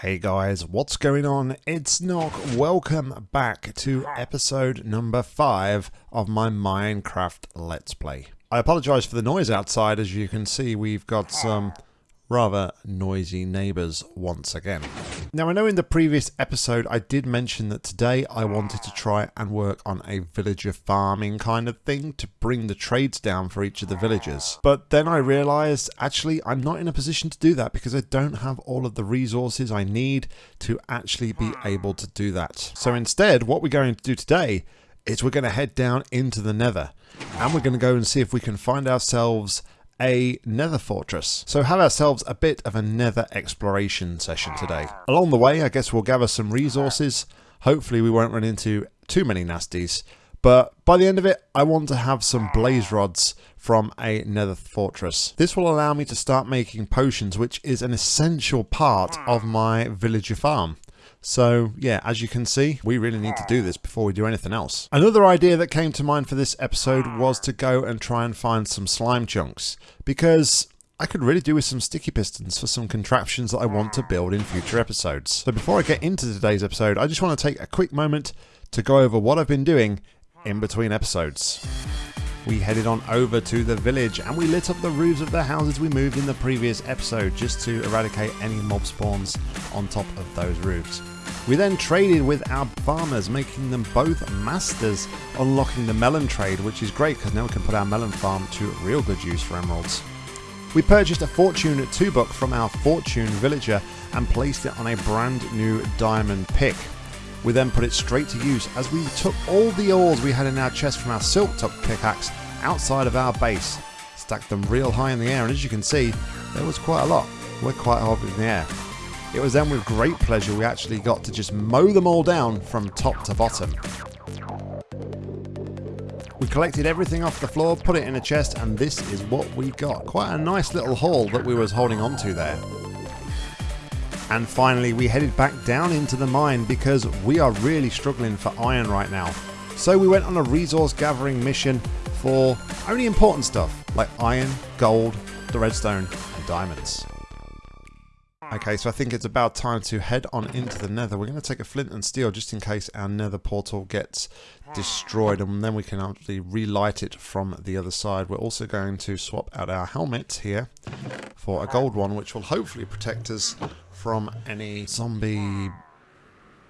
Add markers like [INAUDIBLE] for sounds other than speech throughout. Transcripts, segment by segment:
Hey guys, what's going on? It's Nock. Welcome back to episode number 5 of my Minecraft Let's Play. I apologise for the noise outside. As you can see, we've got some rather noisy neighbours once again. Now I know in the previous episode I did mention that today I wanted to try and work on a villager farming kind of thing to bring the trades down for each of the villagers. But then I realised actually I'm not in a position to do that because I don't have all of the resources I need to actually be able to do that. So instead what we're going to do today is we're going to head down into the nether and we're going to go and see if we can find ourselves a nether fortress. So have ourselves a bit of a nether exploration session today. Along the way, I guess we'll gather some resources. Hopefully we won't run into too many nasties. But by the end of it, I want to have some blaze rods from a nether fortress. This will allow me to start making potions, which is an essential part of my villager farm. So yeah, as you can see, we really need to do this before we do anything else. Another idea that came to mind for this episode was to go and try and find some slime chunks because I could really do with some sticky pistons for some contraptions that I want to build in future episodes. So before I get into today's episode, I just want to take a quick moment to go over what I've been doing in between episodes. We headed on over to the village and we lit up the roofs of the houses we moved in the previous episode just to eradicate any mob spawns on top of those roofs. We then traded with our farmers, making them both masters, unlocking the melon trade, which is great because now we can put our melon farm to real good use for emeralds. We purchased a fortune 2 book from our fortune villager and placed it on a brand new diamond pick. We then put it straight to use as we took all the ores we had in our chest from our silk touch pickaxe outside of our base, stacked them real high in the air and as you can see there was quite a lot. We're quite high up in the air. It was then with great pleasure we actually got to just mow them all down from top to bottom. We collected everything off the floor, put it in a chest, and this is what we got. Quite a nice little haul that we was holding on to there. And finally, we headed back down into the mine because we are really struggling for iron right now. So we went on a resource gathering mission for only important stuff like iron, gold, the redstone, and diamonds. Okay, so I think it's about time to head on into the nether. We're going to take a flint and steel just in case our nether portal gets destroyed and then we can actually relight it from the other side. We're also going to swap out our helmet here for a gold one which will hopefully protect us from any zombie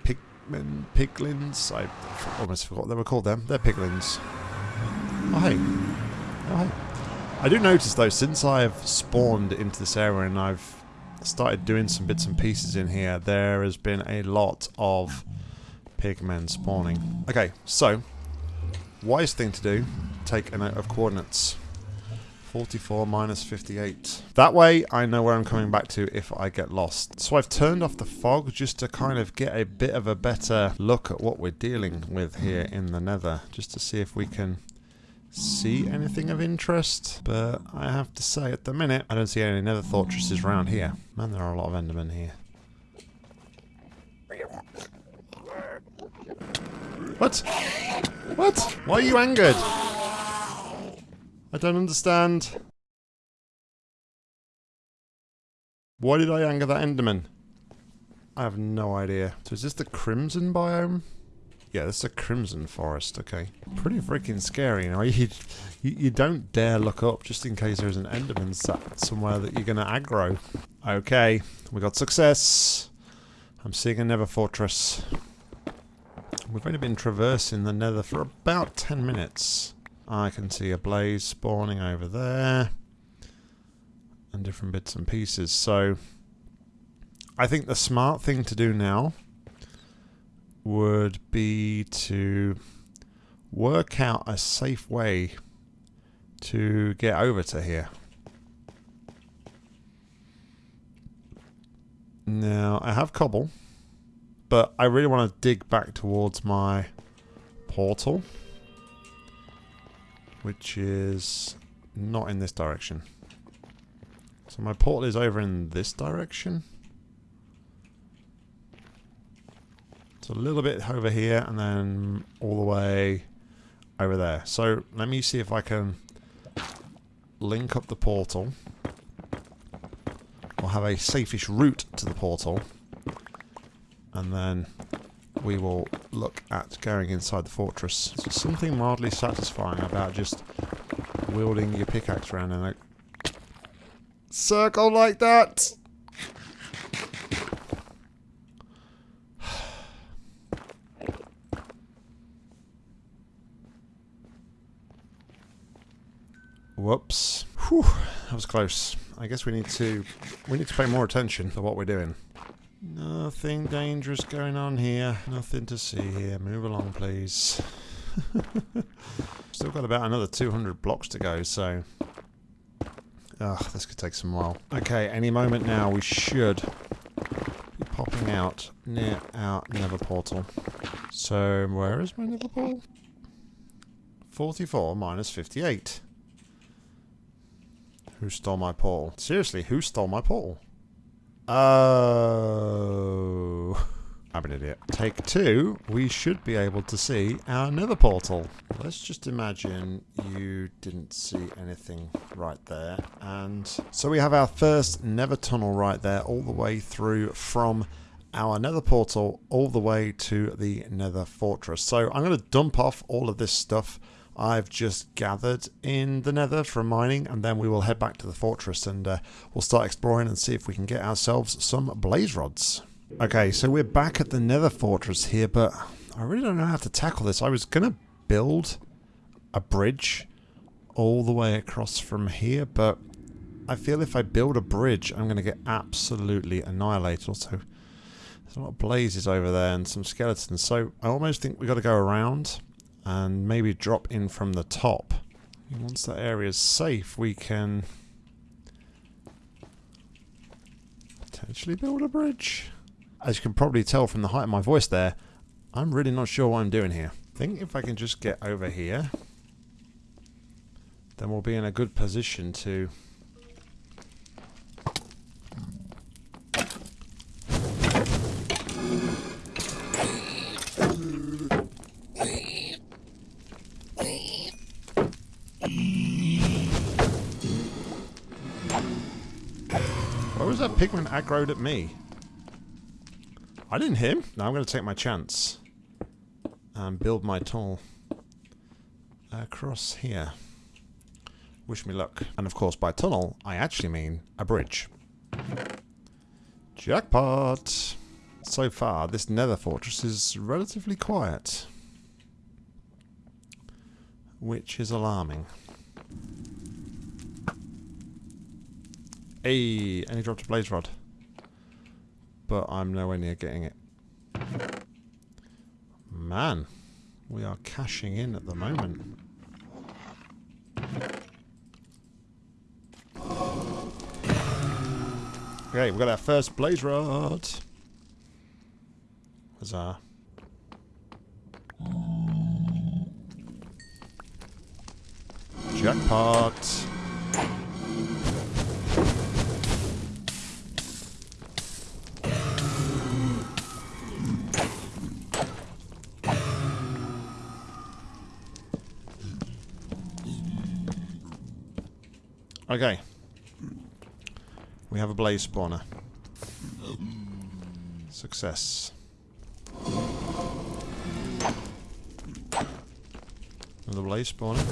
pigmen, piglins. I almost forgot what they were called them. They're piglins. Oh hey. Oh hey. I do notice though, since I've spawned into this area and I've started doing some bits and pieces in here, there has been a lot of pigmen spawning. Okay, so, wise thing to do, take a note of coordinates. 44 minus 58. That way I know where I'm coming back to if I get lost. So I've turned off the fog just to kind of get a bit of a better look at what we're dealing with here in the nether. Just to see if we can see anything of interest, but I have to say at the minute I don't see any nether fortresses around here. Man, there are a lot of endermen here. What? What? Why are you angered? I don't understand. Why did I anger that enderman? I have no idea. So is this the crimson biome? Yeah, this is a crimson forest, okay. Pretty freaking scary, you know. [LAUGHS] You, you, you don't dare look up just in case there's an enderman sat somewhere that you're going to aggro. Okay, we got success. I'm seeing a nether fortress. We've only been traversing the nether for about 10 minutes. I can see a blaze spawning over there. And different bits and pieces. So, I think the smart thing to do now would be to work out a safe way to get over to here. Now, I have cobble, but I really want to dig back towards my portal, which is not in this direction. So my portal is over in this direction. It's a little bit over here and then all the way over there. So let me see if I can link up the portal or have a safe-ish route to the portal and then we will look at going inside the fortress. There's something mildly satisfying about just wielding your pickaxe around in a circle like that. Whoops. Whew, that was close. I guess we need to we need to pay more attention to what we're doing. Nothing dangerous going on here. Nothing to see here. Move along, please. [LAUGHS] Still got about another 200 blocks to go, so... Ugh, this could take some while. Okay, any moment now we should be popping out near our nether portal. So, where is my nether portal? 44 minus 58. Who stole my portal? Seriously, who stole my portal? Oh. I'm an idiot. Take two, we should be able to see our nether portal. Let's just imagine you didn't see anything right there. And so we have our first nether tunnel right there, all the way through from our nether portal all the way to the nether fortress. So I'm going to dump off all of this stuff I've just gathered in the nether from mining and then we will head back to the fortress and uh, we'll start exploring and see if we can get ourselves some blaze rods. Okay, so we're back at the nether fortress here, but I really don't know how to tackle this. I was going to build a bridge all the way across from here, but I feel if I build a bridge, I'm going to get absolutely annihilated. Also, there's a lot of blazes over there and some skeletons, so I almost think we've got to go around and maybe drop in from the top. Once that area is safe, we can potentially build a bridge. As you can probably tell from the height of my voice there, I'm really not sure what I'm doing here. I think if I can just get over here, then we'll be in a good position to pigman aggroed at me? I didn't hit him. Now I'm going to take my chance. And build my tunnel across here. Wish me luck. And of course, by tunnel, I actually mean a bridge. Jackpot! So far, this nether fortress is relatively quiet. Which is alarming. Hey, and he dropped a blaze rod. But I'm nowhere near getting it. Man, we are cashing in at the moment. Okay, we've got our first blaze rod. Huzzah. Jackpot. Okay. We have a blaze spawner. Success. Another blaze spawner.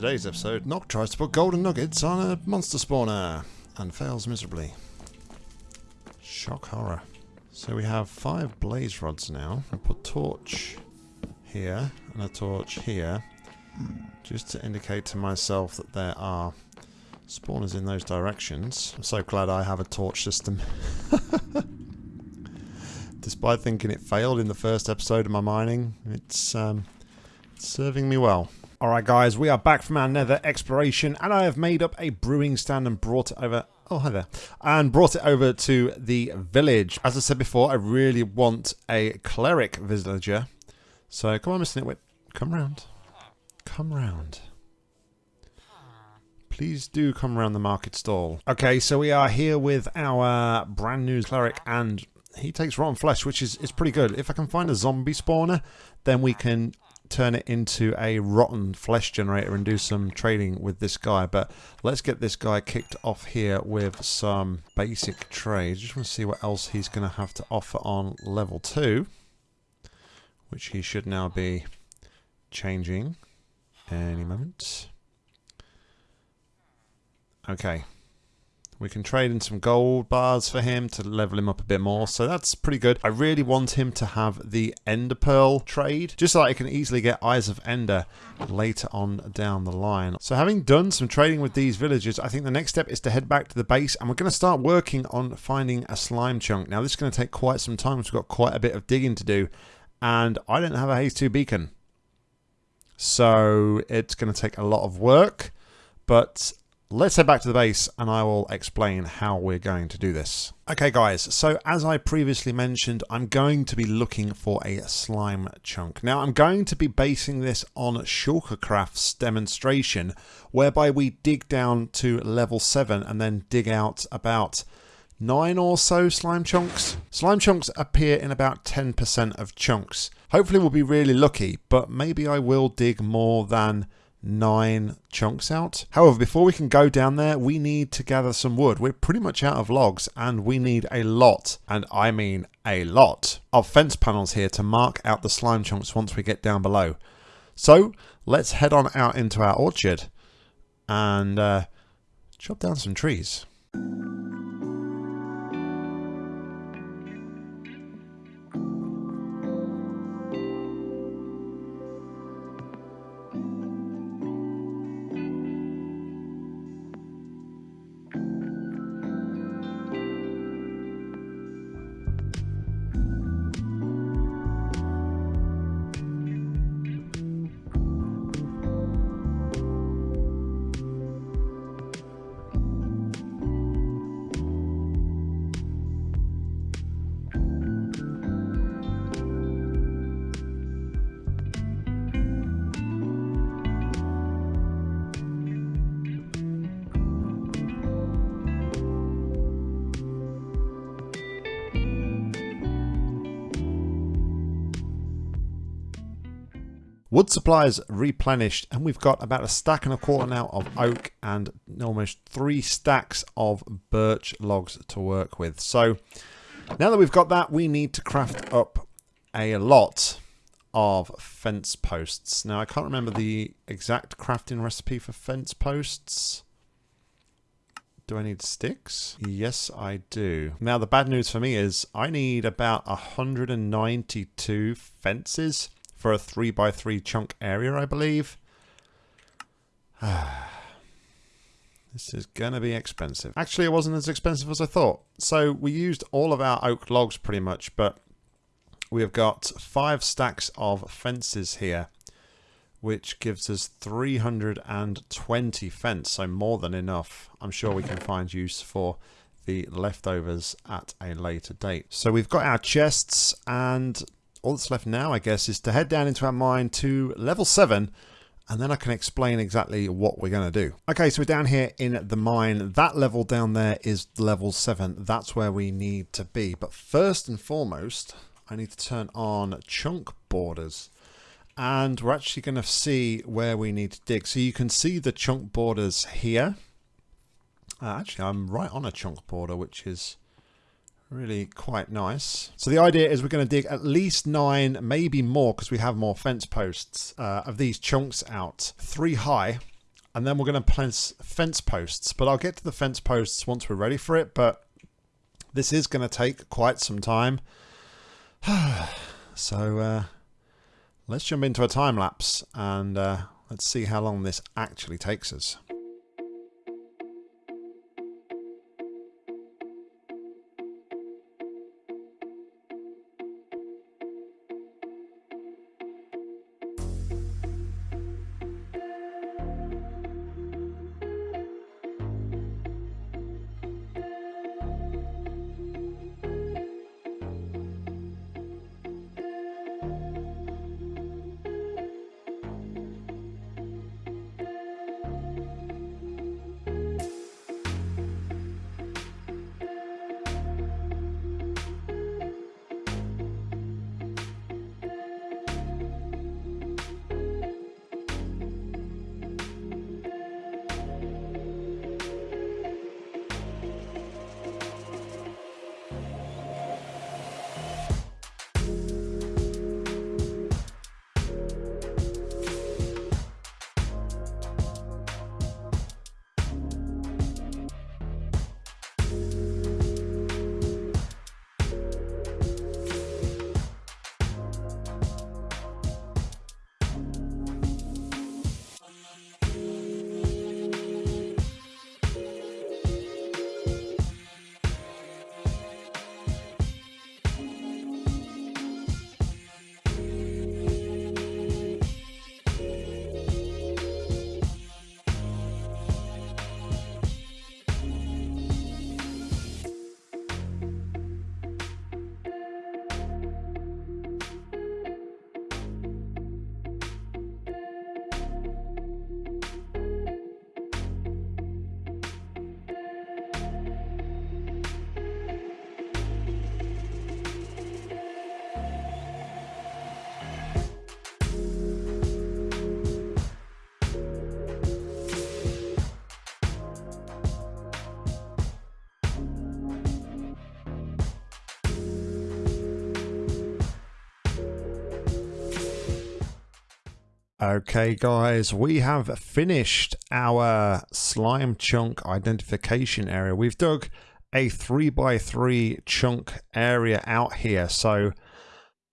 Today's episode, Nock tries to put golden nuggets on a monster spawner and fails miserably. Shock horror. So we have five blaze rods now. I put torch here and a torch here just to indicate to myself that there are spawners in those directions. I'm so glad I have a torch system. [LAUGHS] Despite thinking it failed in the first episode of my mining, it's, um, it's serving me well. Alright guys, we are back from our nether exploration and I have made up a brewing stand and brought it over Oh, hi there. And brought it over to the village. As I said before, I really want a cleric villager. So come on, Mr. Nitwit. Come round. Come round. please do come around the market stall. Okay, so we are here with our brand new cleric and he takes rotten flesh, which is, is pretty good. If I can find a zombie spawner, then we can turn it into a rotten flesh generator and do some trading with this guy. But let's get this guy kicked off here with some basic trades. Just want to see what else he's going to have to offer on level 2. Which he should now be changing any moment. Okay, we can trade in some gold bars for him to level him up a bit more. So that's pretty good. I really want him to have the Ender Pearl trade. Just so I can easily get Eyes of Ender later on down the line. So having done some trading with these villagers, I think the next step is to head back to the base. And we're going to start working on finding a slime chunk. Now this is going to take quite some time. We've got quite a bit of digging to do. And I don't have a Haste 2 beacon. So it's going to take a lot of work. But Let's head back to the base and I will explain how we're going to do this. Okay guys, so as I previously mentioned, I'm going to be looking for a slime chunk. Now I'm going to be basing this on Shulkercraft's demonstration, whereby we dig down to level 7 and then dig out about 9 or so slime chunks. Slime chunks appear in about 10% of chunks. Hopefully we'll be really lucky, but maybe I will dig more than nine chunks out. However, before we can go down there, we need to gather some wood. We're pretty much out of logs and we need a lot, and I mean a lot, of fence panels here to mark out the slime chunks once we get down below. So let's head on out into our orchard and uh, chop down some trees. Wood supplies replenished and we've got about a stack and a quarter now of oak and almost three stacks of birch logs to work with. So now that we've got that we need to craft up a lot of fence posts. Now I can't remember the exact crafting recipe for fence posts. Do I need sticks? Yes, I do. Now, the bad news for me is I need about 192 fences for a 3x3 chunk area, I believe. [SIGHS] this is going to be expensive. Actually, it wasn't as expensive as I thought. So we used all of our oak logs pretty much, but we have got five stacks of fences here, which gives us 320 fence, so more than enough. I'm sure we can find use for the leftovers at a later date. So we've got our chests and all that's left now, I guess, is to head down into our mine to level 7 and then I can explain exactly what we're going to do. Okay, so we're down here in the mine. That level down there is level 7. That's where we need to be. But first and foremost, I need to turn on chunk borders. And we're actually going to see where we need to dig. So you can see the chunk borders here. Uh, actually, I'm right on a chunk border, which is Really quite nice. So the idea is we're going to dig at least nine, maybe more, because we have more fence posts uh, of these chunks out. Three high. And then we're going to place fence posts. But I'll get to the fence posts once we're ready for it. But this is going to take quite some time. [SIGHS] so uh, let's jump into a time lapse and uh, let's see how long this actually takes us. Okay, guys, we have finished our slime chunk identification area. We've dug a 3x3 chunk area out here. So,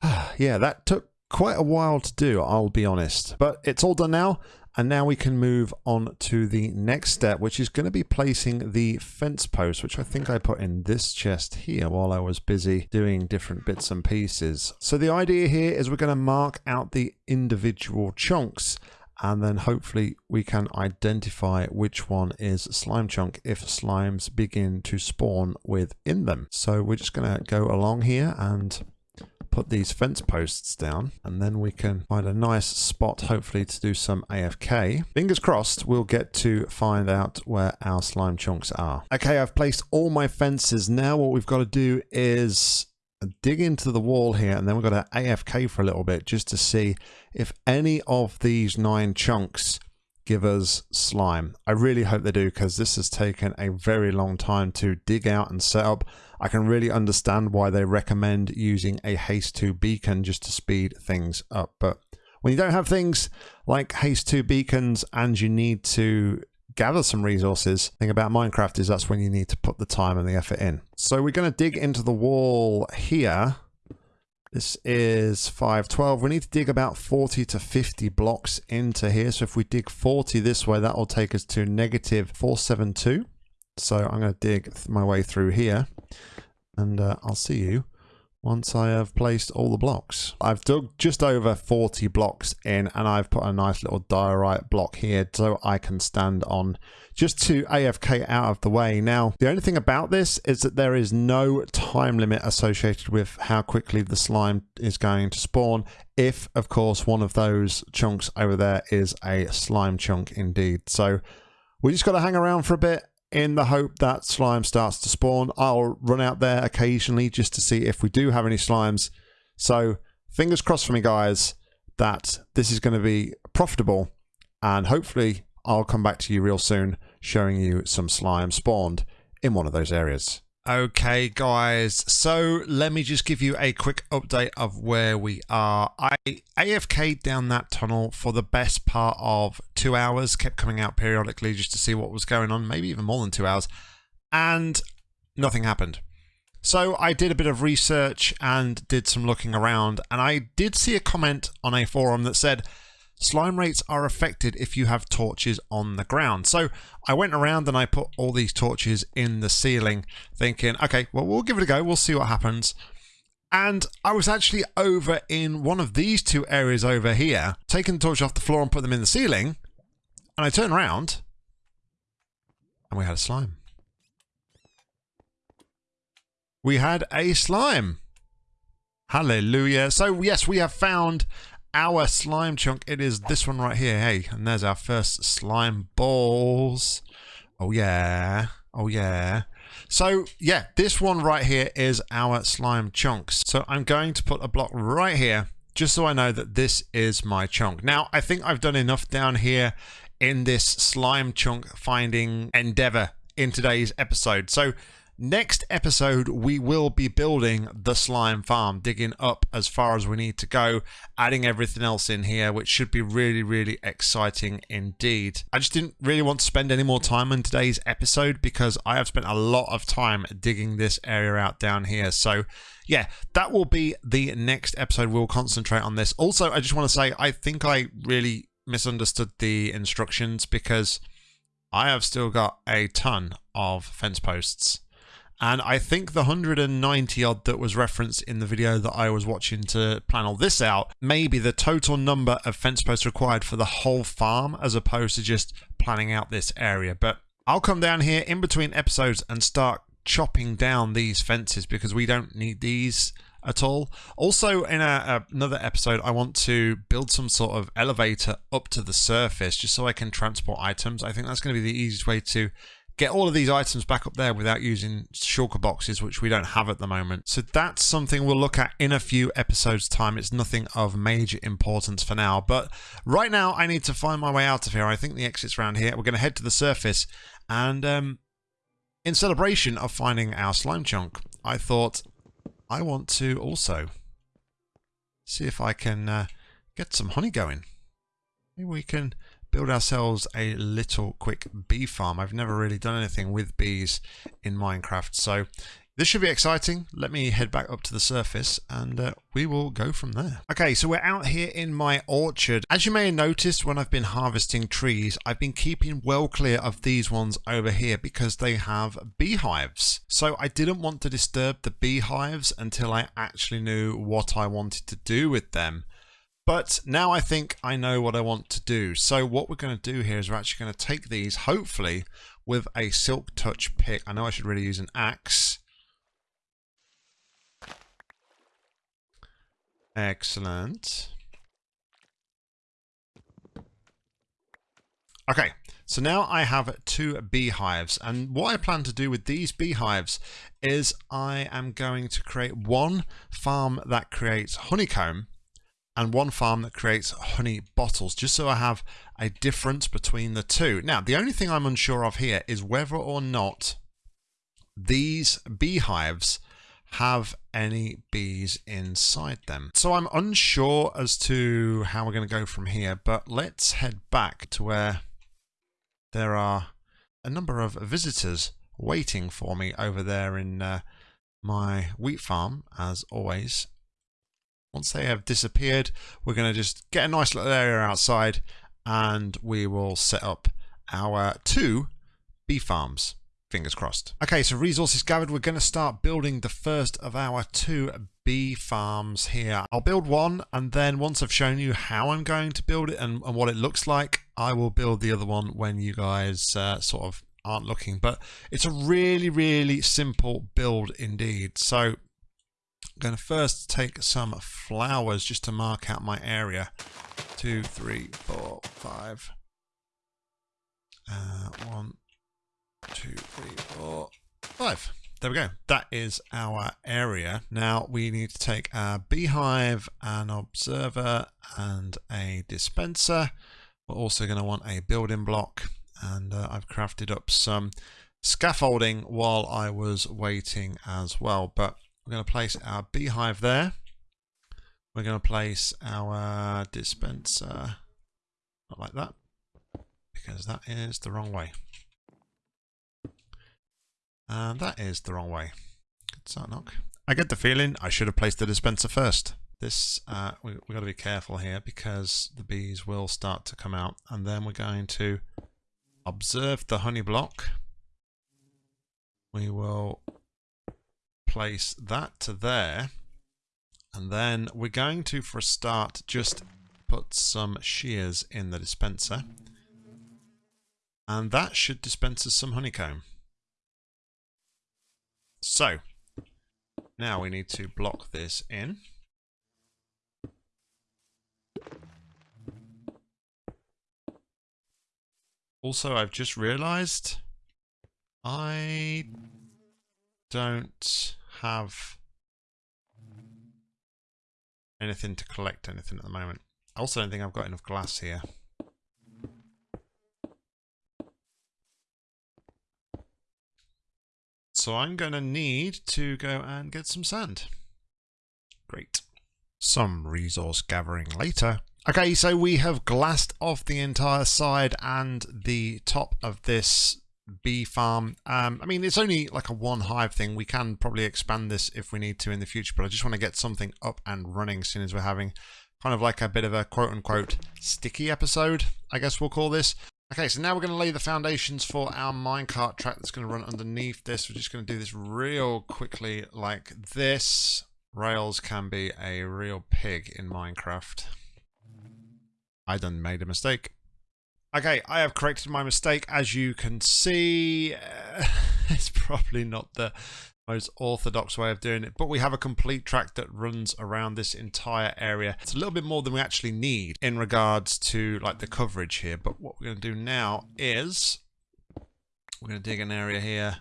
[SIGHS] yeah, that took quite a while to do, I'll be honest. But it's all done now. And now we can move on to the next step, which is going to be placing the fence post, which I think I put in this chest here while I was busy doing different bits and pieces. So the idea here is we're going to mark out the individual chunks and then hopefully we can identify which one is slime chunk if slimes begin to spawn within them. So we're just going to go along here and put these fence posts down and then we can find a nice spot hopefully to do some AFK. Fingers crossed we'll get to find out where our slime chunks are. Okay, I've placed all my fences. Now what we've got to do is dig into the wall here and then we've got to AFK for a little bit just to see if any of these nine chunks give us slime. I really hope they do because this has taken a very long time to dig out and set up. I can really understand why they recommend using a haste 2 beacon just to speed things up. But when you don't have things like haste 2 beacons and you need to gather some resources, thing about Minecraft is that's when you need to put the time and the effort in. So we're going to dig into the wall here this is 512. We need to dig about 40 to 50 blocks into here. So if we dig 40 this way, that will take us to negative 472. So I'm going to dig my way through here and uh, I'll see you once I have placed all the blocks. I've dug just over 40 blocks in and I've put a nice little diorite block here so I can stand on just to AFK out of the way. Now, the only thing about this is that there is no time limit associated with how quickly the slime is going to spawn if, of course, one of those chunks over there is a slime chunk indeed. So we just got to hang around for a bit in the hope that slime starts to spawn. I'll run out there occasionally just to see if we do have any slimes. So fingers crossed for me, guys, that this is going to be profitable. And hopefully I'll come back to you real soon showing you some slime spawned in one of those areas. Okay, guys, so let me just give you a quick update of where we are. I AFK'd down that tunnel for the best part of two hours, kept coming out periodically just to see what was going on, maybe even more than two hours, and nothing happened. So I did a bit of research and did some looking around, and I did see a comment on a forum that said, slime rates are affected if you have torches on the ground. So I went around and I put all these torches in the ceiling thinking, okay, well, we'll give it a go. We'll see what happens. And I was actually over in one of these two areas over here, taking the torch off the floor and put them in the ceiling. And I turned around and we had a slime. We had a slime. Hallelujah. So yes, we have found our slime chunk. It is this one right here. Hey, and there's our first slime balls. Oh, yeah. Oh, yeah. So, yeah, this one right here is our slime chunks. So I'm going to put a block right here just so I know that this is my chunk. Now, I think I've done enough down here in this slime chunk finding endeavor in today's episode. So Next episode, we will be building the slime farm, digging up as far as we need to go, adding everything else in here, which should be really, really exciting indeed. I just didn't really want to spend any more time on today's episode because I have spent a lot of time digging this area out down here. So yeah, that will be the next episode. We'll concentrate on this. Also, I just want to say, I think I really misunderstood the instructions because I have still got a ton of fence posts and I think the 190 odd that was referenced in the video that I was watching to plan all this out may be the total number of fence posts required for the whole farm as opposed to just planning out this area. But I'll come down here in between episodes and start chopping down these fences because we don't need these at all. Also, in a, another episode, I want to build some sort of elevator up to the surface just so I can transport items. I think that's going to be the easiest way to get all of these items back up there without using shulker boxes, which we don't have at the moment. So that's something we'll look at in a few episodes time. It's nothing of major importance for now. But right now I need to find my way out of here. I think the exit's around here. We're going to head to the surface and um, in celebration of finding our slime chunk, I thought I want to also see if I can uh, get some honey going. maybe we can build ourselves a little quick bee farm. I've never really done anything with bees in Minecraft, so this should be exciting. Let me head back up to the surface and uh, we will go from there. Okay, so we're out here in my orchard. As you may have noticed when I've been harvesting trees, I've been keeping well clear of these ones over here because they have beehives. So I didn't want to disturb the beehives until I actually knew what I wanted to do with them. But now I think I know what I want to do. So what we're going to do here is we're actually going to take these, hopefully, with a Silk Touch pick. I know I should really use an axe Excellent. Okay, so now I have two beehives and what I plan to do with these beehives is I am going to create one farm that creates honeycomb and one farm that creates honey bottles just so I have a difference between the two. Now the only thing I'm unsure of here is whether or not these beehives have any bees inside them. So I'm unsure as to how we're going to go from here, but let's head back to where there are a number of visitors waiting for me over there in uh, my wheat farm, as always. Once they have disappeared, we're going to just get a nice little area outside and we will set up our two bee farms. Fingers crossed. Okay, so resources gathered. We're going to start building the first of our two bee farms here. I'll build one, and then once I've shown you how I'm going to build it and, and what it looks like, I will build the other one when you guys uh, sort of aren't looking. But it's a really, really simple build indeed. So going to first take some flowers just to mark out my area. Two, three, four, five. Uh, one, two, three, four, five. There we go. That is our area. Now we need to take a beehive, an observer, and a dispenser. We're also going to want a building block, and uh, I've crafted up some scaffolding while I was waiting as well. But we're going to place our beehive there. We're going to place our dispenser, not like that, because that is the wrong way. And that is the wrong way. Good start knock. I get the feeling I should have placed the dispenser first. This, uh, we, we've got to be careful here because the bees will start to come out. And then we're going to observe the honey block. We will place that to there. And then we're going to, for a start, just put some shears in the dispenser. And that should dispense us some honeycomb. So, now we need to block this in. Also, I've just realized I don't have anything to collect anything at the moment. I also don't think I've got enough glass here. So I'm going to need to go and get some sand. Great. Some resource gathering later. Okay, so we have glassed off the entire side and the top of this bee farm. Um, I mean, it's only like a one hive thing. We can probably expand this if we need to in the future, but I just want to get something up and running as soon as we're having kind of like a bit of a quote unquote sticky episode, I guess we'll call this. Okay, so now we're going to lay the foundations for our minecart track that's going to run underneath this. We're just going to do this real quickly like this. Rails can be a real pig in Minecraft. I done made a mistake. Okay, I have corrected my mistake. As you can see, uh, [LAUGHS] it's probably not the most orthodox way of doing it, but we have a complete track that runs around this entire area. It's a little bit more than we actually need in regards to like the coverage here, but what we're going to do now is we're going to dig an area here.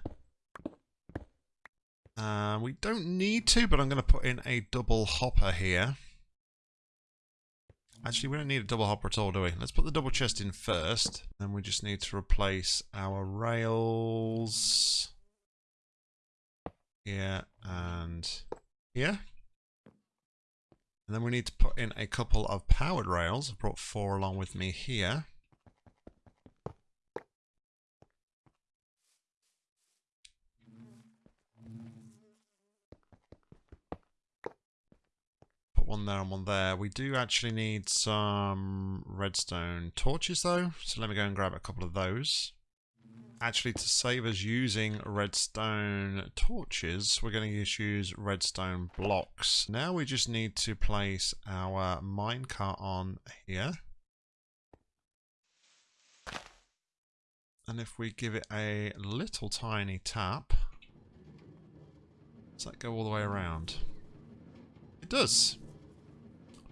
Uh, we don't need to, but I'm going to put in a double hopper here. Actually, we don't need a double hopper at all, do we? Let's put the double chest in first. Then we just need to replace our rails here and here. And then we need to put in a couple of powered rails. I've brought four along with me here. Put one there and one there. We do actually need some redstone torches though. So let me go and grab a couple of those actually to save us using redstone torches, we're going to use redstone blocks. Now we just need to place our minecart on here. And if we give it a little tiny tap, does that go all the way around? It does.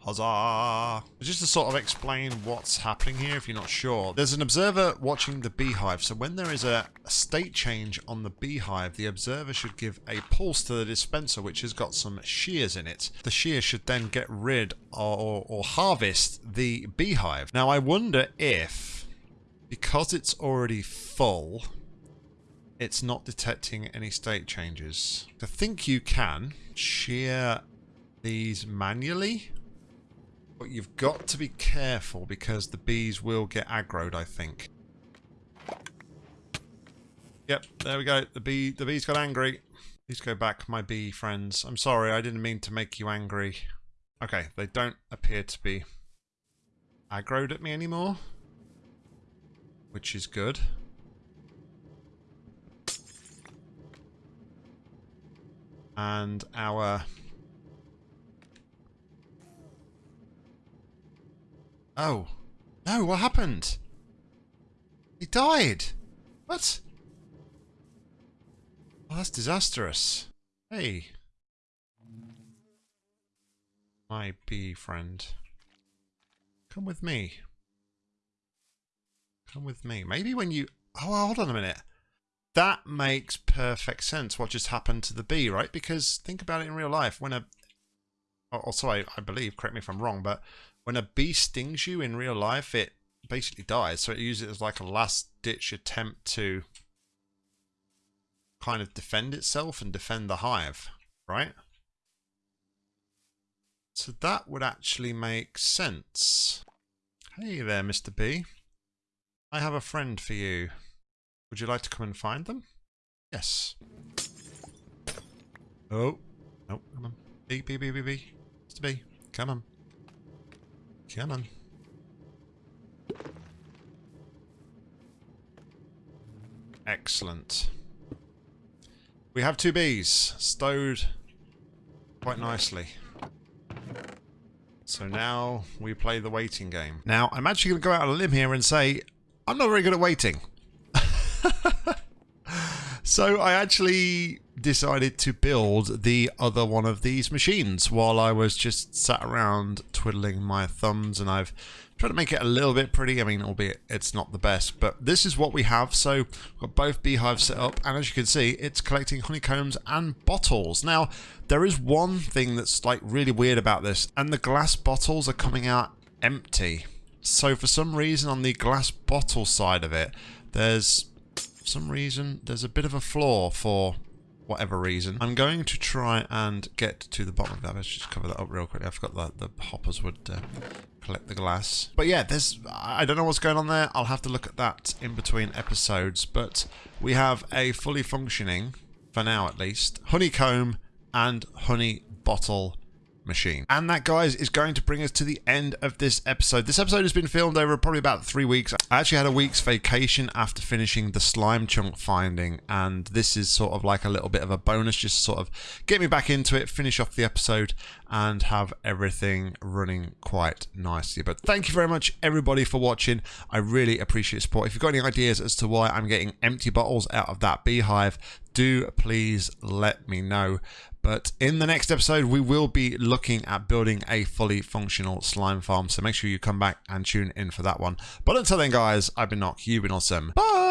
Huzzah! Just to sort of explain what's happening here if you're not sure. There's an observer watching the beehive, so when there is a state change on the beehive, the observer should give a pulse to the dispenser which has got some shears in it. The shears should then get rid or, or, or harvest the beehive. Now I wonder if, because it's already full, it's not detecting any state changes. I think you can shear these manually but you've got to be careful because the bees will get aggroed, I think. Yep, there we go. The bee, the bees got angry. Please go back, my bee friends. I'm sorry, I didn't mean to make you angry. Okay, they don't appear to be aggroed at me anymore. Which is good. And our Oh. No, what happened? He died. What? Oh, that's disastrous. Hey. My bee friend. Come with me. Come with me. Maybe when you... Oh, hold on a minute. That makes perfect sense what just happened to the bee, right? Because think about it in real life. When a... Also, sorry, I believe, correct me if I'm wrong, but when a bee stings you in real life, it basically dies. So it uses it as like a last ditch attempt to kind of defend itself and defend the hive, right? So that would actually make sense. Hey there, Mr. B. I have a friend for you. Would you like to come and find them? Yes. Oh. Oh, come on. B, B, B, B, B. Mr. B, come on. Come on. Excellent. We have two bees stowed quite nicely. So now we play the waiting game. Now, I'm actually going to go out on a limb here and say, I'm not very good at waiting. [LAUGHS] so I actually decided to build the other one of these machines while I was just sat around twiddling my thumbs and I've tried to make it a little bit pretty. I mean, albeit it's not the best, but this is what we have. So we've got both beehives set up and as you can see, it's collecting honeycombs and bottles. Now, there is one thing that's like really weird about this and the glass bottles are coming out empty. So for some reason on the glass bottle side of it, there's some reason there's a bit of a flaw for whatever reason. I'm going to try and get to the bottom of that. Let's just cover that up real quickly. I forgot that the hoppers would uh, collect the glass. But yeah, there's I don't know what's going on there. I'll have to look at that in between episodes. But we have a fully functioning, for now at least, honeycomb and honey bottle machine. And that, guys, is going to bring us to the end of this episode. This episode has been filmed over probably about three weeks. I actually had a week's vacation after finishing the slime chunk finding, and this is sort of like a little bit of a bonus, just sort of get me back into it, finish off the episode, and have everything running quite nicely. But thank you very much, everybody, for watching. I really appreciate support. If you've got any ideas as to why I'm getting empty bottles out of that beehive, do please let me know. But in the next episode, we will be looking at building a fully functional slime farm. So make sure you come back and tune in for that one. But until then, guys, I've been Nock. You've been awesome. Bye!